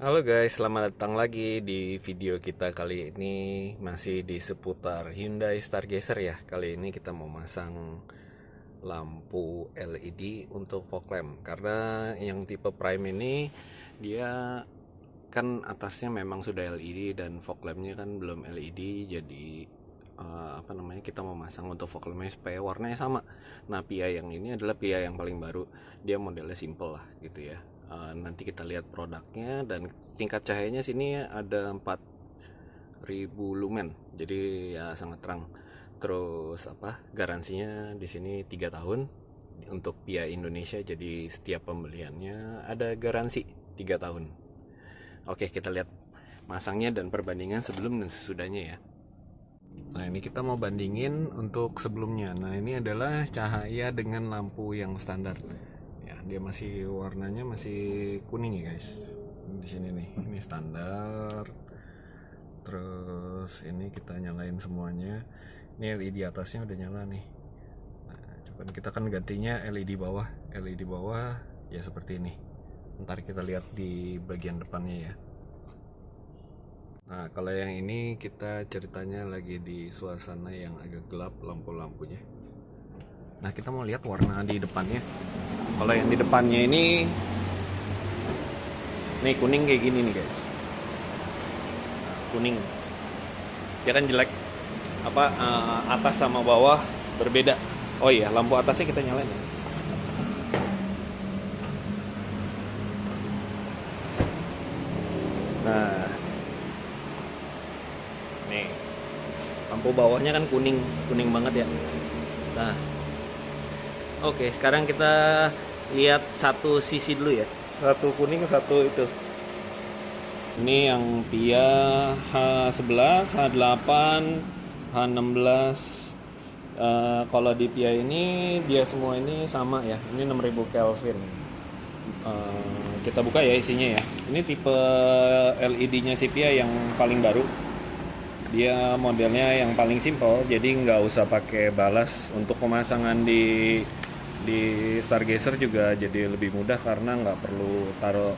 Halo guys, selamat datang lagi di video kita kali ini masih di seputar Hyundai Stargazer ya. Kali ini kita mau masang lampu LED untuk fog lamp karena yang tipe Prime ini dia kan atasnya memang sudah LED dan fog lampnya kan belum LED jadi uh, apa namanya kita mau masang untuk fog lampnya supaya warnanya sama. Nah Pia yang ini adalah Pia yang paling baru, dia modelnya simple lah gitu ya uh, nanti kita lihat produknya dan tingkat cahayanya sini ada 4000 lumen. Jadi ya sangat terang. Terus apa garansinya di sini tiga tahun. Untuk Pia Indonesia jadi setiap pembeliannya ada garansi tiga tahun. Oke kita lihat masangnya dan perbandingan sebelum dan sesudahnya ya. Nah ini kita mau bandingin untuk sebelumnya. Nah ini adalah cahaya dengan lampu yang standar dia masih warnanya masih kuning ya guys. Di sini nih ini standar. Terus ini kita nyalain semuanya. Ini LED atasnya udah nyala nih. Nah, coba kita kan gantinya LED bawah. LED bawah ya seperti ini. Ntar kita lihat di bagian depannya ya. Nah kalau yang ini kita ceritanya lagi di suasana yang agak gelap lampu-lampunya. Nah kita mau lihat warna di depannya kalau yang di depannya ini nih kuning kayak gini nih guys. Kuning. Ya kan jelek. Apa uh, atas sama bawah berbeda. Oh iya lampu atasnya kita nyalain ya. Nah. Nih. Lampu bawahnya kan kuning kuning banget ya. Nah. Oke sekarang kita lihat satu sisi dulu ya. Satu kuning satu itu. Ini yang Pia H11 H8 H16 uh, kalau di Pia ini dia semua ini sama ya. Ini 6000 Kelvin. Uh, kita buka ya isinya ya. Ini tipe LED nya si Pia yang paling baru. Dia modelnya yang paling simple jadi nggak usah pakai balas untuk pemasangan di di Stargazer juga jadi lebih mudah karena nggak perlu taruh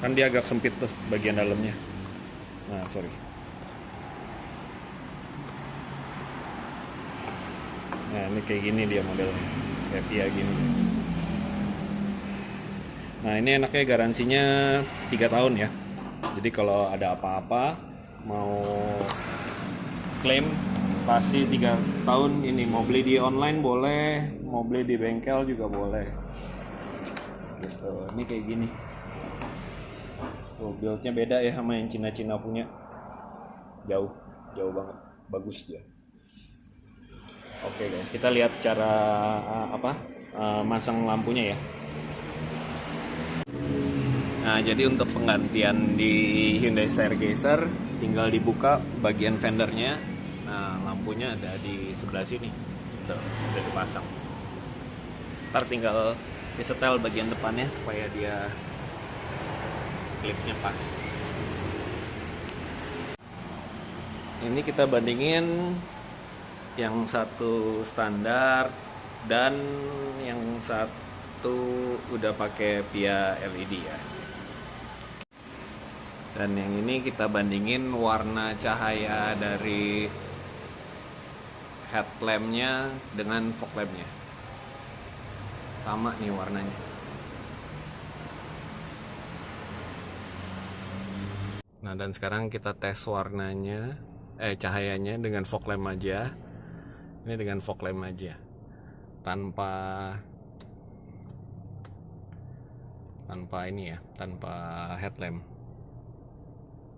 kan dia agak sempit tuh bagian dalamnya. Nah sorry. Nah ini kayak gini dia modelnya. Kayak Pia gini guys. Nah ini enaknya garansinya tiga tahun ya. Jadi kalau ada apa-apa mau klaim pasti tiga tahun ini mau beli di online boleh mau beli di bengkel juga boleh. Gitu ini kayak gini. Tuh buildnya beda ya sama yang Cina-Cina punya. Jauh jauh banget. Bagus dia. Oke guys kita lihat cara uh, apa uh, masang lampunya ya. Nah, jadi untuk penggantian di Hyundai Stargazer tinggal dibuka bagian fendernya Nah, lampunya ada di sebelah sini. Udah, udah dipasang. Ntar tinggal disetel bagian depannya supaya dia klipnya pas. Ini kita bandingin yang satu standar dan yang satu udah pakai via LED ya dan yang ini kita bandingin warna cahaya dari headlampnya dengan fog lampnya. Sama nih warnanya. Nah dan sekarang kita tes warnanya eh cahayanya dengan fog lamp aja. Ini dengan fog lamp aja. Tanpa tanpa ini ya tanpa headlamp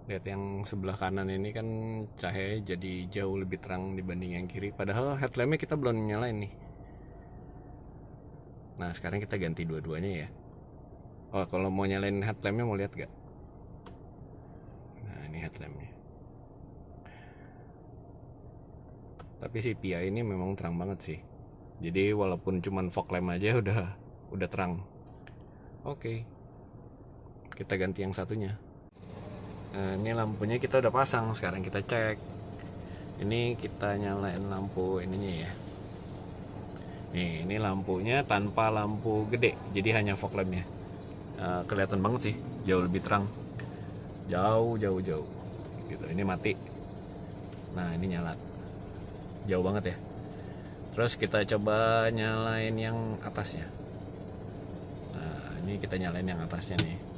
lihat yang sebelah kanan ini kan cahaya jadi jauh lebih terang dibanding yang kiri. Padahal headlampnya kita belum nyalain nih. Nah sekarang kita ganti dua-duanya ya. Oh kalau mau nyalain headlampnya mau lihat gak nah ini headlampnya tapi si Pia ini memang terang banget sih. Jadi walaupun cuman fog lamp aja udah udah terang. Oke. Kita ganti yang satunya nah ini lampunya kita udah pasang sekarang kita cek. Ini kita nyalain lampu ininya ya. Nih ini lampunya tanpa lampu gede jadi hanya fog lampnya. Uh, kelihatan banget sih jauh lebih terang. Jauh jauh jauh. Gitu ini mati. Nah ini nyala. Jauh banget ya. Terus kita coba nyalain yang atasnya. Nah ini kita nyalain yang atasnya nih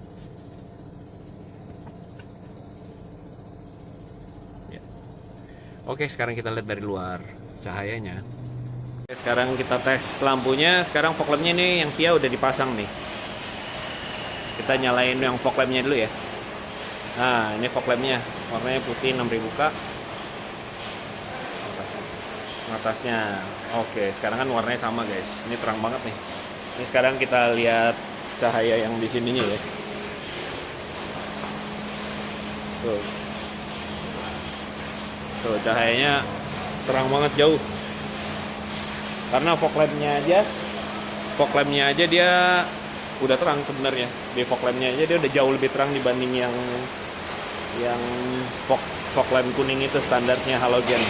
oke sekarang kita lihat dari luar cahayanya. Sekarang kita tes lampunya. Sekarang fog lampnya nih yang Kia udah dipasang nih. Kita nyalain yang fog lampnya dulu ya. Nah ini fog lampnya. Warnanya putih 6000 k. Atasnya. Atasnya. Oke sekarang kan warnanya sama guys. Ini terang banget nih. Ini sekarang kita lihat cahaya yang di sininya ya. Tuh tuh cahayanya terang banget jauh. Karena fog lampnya aja fog lampnya aja dia udah terang sebenarnya. Di fog lampnya aja dia udah jauh lebih terang dibanding yang yang fog fog lamp kuning itu standarnya halogen.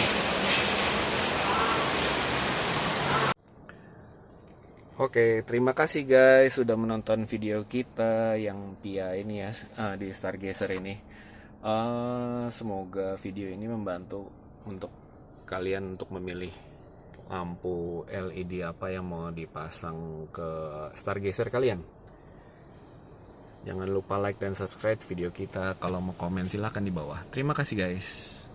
Oke, terima kasih guys sudah menonton video kita yang Pia ini ya uh, di Stargazer ini. Uh, semoga video ini membantu untuk kalian untuk memilih lampu LED apa yang mau dipasang ke Stargazer kalian. Jangan lupa like dan subscribe video kita. Kalau mau komen silahkan di bawah. Terima kasih guys.